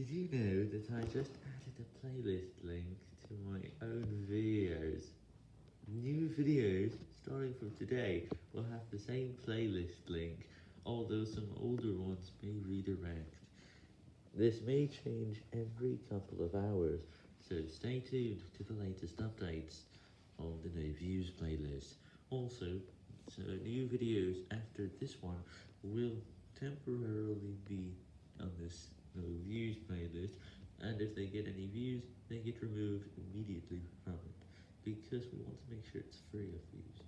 Did you know that I just added a playlist link to my own videos? New videos, starting from today, will have the same playlist link, although some older ones may redirect. This may change every couple of hours, so stay tuned to the latest updates on the No Views playlist. Also, so new videos after this one will temporarily be Views playlist, and if they get any views, they get removed immediately from it, because we want to make sure it's free of views.